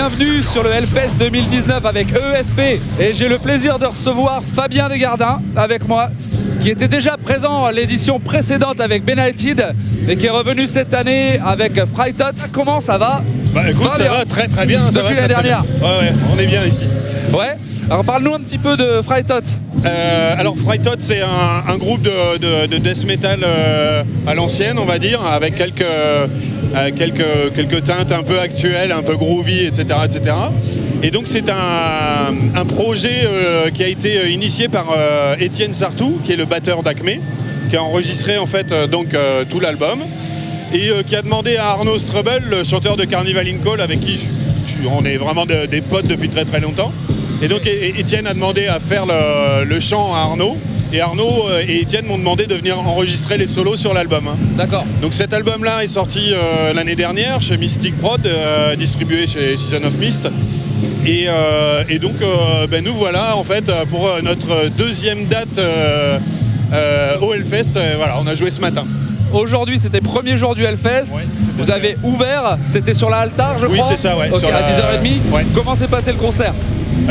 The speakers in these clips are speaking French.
Bienvenue sur le Hellfest 2019 avec ESP et j'ai le plaisir de recevoir Fabien Desgardins avec moi qui était déjà présent à l'édition précédente avec Benighted et qui est revenu cette année avec Frightot. Comment ça va? Bah écoute, ça va très très bien. ça Depuis va la très, très dernière. bien. Ouais, ouais, on est bien ici. Ouais Alors parle-nous un petit peu de Frightot. Euh, alors Frightot, c'est un, un groupe de, de- de death metal euh, à l'ancienne, on va dire, avec quelques, quelques, quelques teintes un peu actuelles, un peu groovy, etc. etc. Et donc c'est un, projet euh, qui a été euh, initié par euh, Étienne Sartou, qui est le batteur d'Acme, qui a enregistré en fait euh, donc euh, tout l'album. et euh, qui a demandé à Arnaud Strubel, le chanteur de Carnival in Call, avec qui on est vraiment de- des potes depuis très très longtemps. Et donc Étienne a demandé à faire le chant à Arnaud. Et Arnaud euh, et Étienne m'ont demandé de venir enregistrer les solos sur l'album. hein. D'accord. Donc cet album-là est sorti euh, l'année dernière chez Mystic Prod, euh, distribué chez Season of Mist. Et, euh, et donc ben, nous voilà en fait pour notre deuxième date au Hellfest. Voilà, on a joué ce matin. Aujourd'hui, c'était premier jour du Hellfest. Ouais, Vous avez ouvert, c'était sur la Altar, je Oui, crois c'est ça, ouais, sur à la- 10h30. Ouais. Comment s'est passé le concert?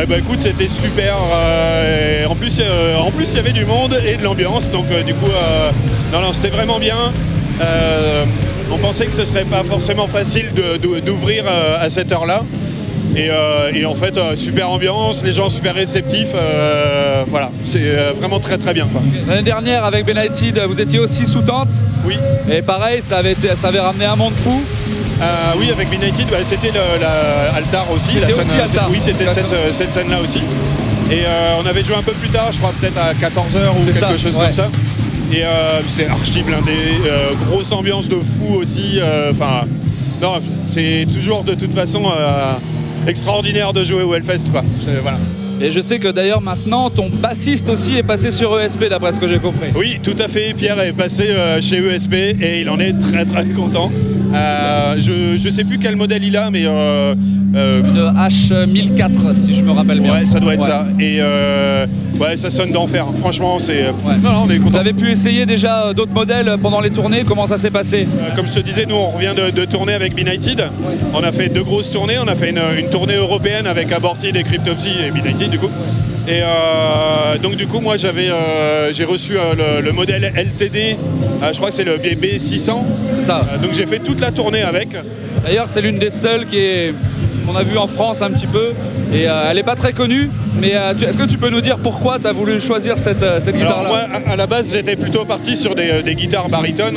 Eh ben écoute, c'était super. euh, et en plus, euh, en plus, il y avait du monde et de l'ambiance. Donc euh, du coup, non, non, c'était vraiment bien. On pensait que ce serait pas forcément facile d'ouvrir à cette heure-là. Et, et en fait, super ambiance, les gens super réceptifs. voilà, c'est vraiment très très bien. L'année dernière, avec Benighted, vous étiez aussi sous tente. Oui. Et pareil, ça avait, été- ça avait ramené un monde fou. Euh, oui, avec Benighted, bah, c'était le- la Altar aussi. La scène, aussi Altar. Oui, c'était cette, euh, scène-là aussi. Et euh, on avait joué un peu plus tard, je crois peut-être à 14h ou quelque ça, chose ouais. comme ça. Et euh, c'était archi blindé, euh, grosse ambiance de fou aussi. euh, Enfin, non, c'est toujours de toute façon euh, extraordinaire de jouer au Hellfest. Quoi. Voilà. Et je sais que d'ailleurs maintenant, ton bassiste aussi est passé sur ESP, d'après ce que j'ai compris. Oui, tout à fait. Pierre est passé euh, chez ESP et il en est très très content. Euh, je ne sais plus quel modèle il a, mais euh, euh, Une H1004, si je me rappelle bien. Ouais, ça doit être Ouais. ça. Et ouais, ça sonne d'enfer. Franchement, c'est. Ouais. Non, non, on est Vous avez pu essayer déjà d'autres modèles pendant les tournées Comment ça s'est passé? Comme je te disais, nous on revient de, de tourner avec Benighted. On a fait deux grosses tournées. On a fait une, une tournée européenne avec Aborted et Cryptopsy et Benighted du coup. Et euh, donc du coup moi j'avais euh, j'ai reçu euh, le, le modèle LTD, je crois que c'est le BB 600. C'est ça. Euh, donc j'ai fait toute la tournée avec. D'ailleurs, c'est l'une des seules qui est qu'on a vu en France un petit peu. Et euh, elle n'est pas très connue. Mais euh, est-ce que tu peux nous dire pourquoi tu as voulu choisir cette, Alors guitare-là? moi à, la base j'étais plutôt parti sur des, des guitares baryton.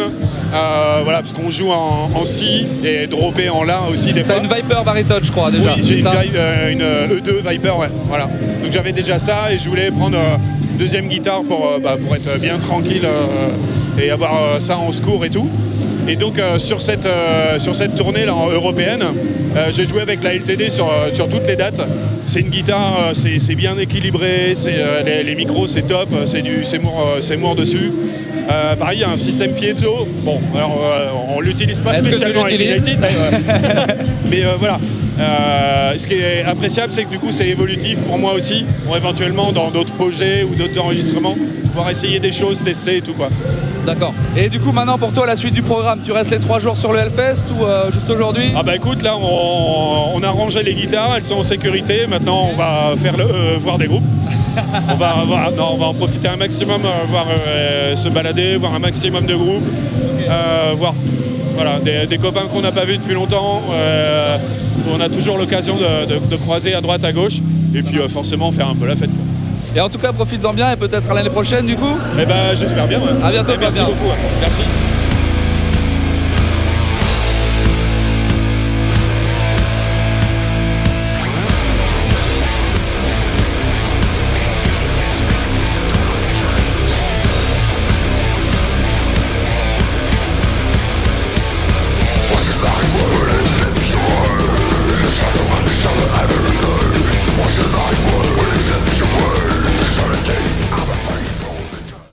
Euh, voilà parce qu'on joue en, en si et droppé en la aussi des T'as fois. une Viper baritone, je crois, déjà. Oui, j'ai une, euh, une, euh, E2 Viper, ouais, voilà. Donc j'avais déjà ça et je voulais prendre une deuxième guitare pour, bah, pour être bien tranquille et avoir ça en secours et tout. Et donc euh, sur, cette, euh, sur cette tournée là, en européenne, euh, j'ai joué avec la LTD sur, sur toutes les dates. C'est une guitare, c'est bien équilibré, les, les micros c'est top, c'est du Seymour, dessus. Pareil, il y a un système piezo. Bon, alors on l'utilise pas spécialement avec mais, voilà. Euh, ce qui est appréciable, c'est que du coup, c'est évolutif pour moi aussi, pour éventuellement dans d'autres projets ou d'autres enregistrements, pouvoir essayer des choses, tester et tout quoi. D'accord. Et du coup, maintenant, pour toi, la suite du programme, tu restes les trois jours sur le Hellfest ou euh, juste aujourd'hui? Ah bah écoute, là, on, a rangé les guitares, elles sont en sécurité. Maintenant, on va faire le, euh, voir des groupes. on, va, non, on va en profiter un maximum, euh, voir se balader, voir un maximum de groupes, voir voilà, des, copains qu'on n'a pas vus depuis longtemps. on a toujours l'occasion de, croiser à droite, à gauche, et puis forcément faire un peu la fête. Et en tout cas, profites-en bien et peut-être à l'année prochaine, du coup. Eh ben, j'espère bien. ouais. À bientôt, Et merci beaucoup. ouais. Merci.